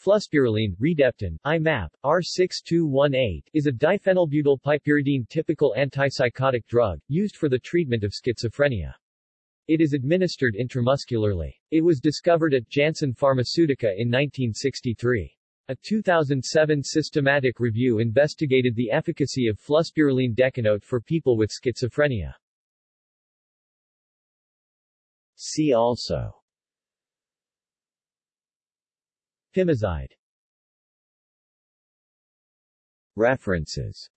Fluspirilene, Redeptin, IMAP, R6218, is a diphenylbutylpiperidine typical antipsychotic drug, used for the treatment of schizophrenia. It is administered intramuscularly. It was discovered at Janssen Pharmaceutica in 1963. A 2007 systematic review investigated the efficacy of fluspirilene decanoate for people with schizophrenia. See also Pimozide References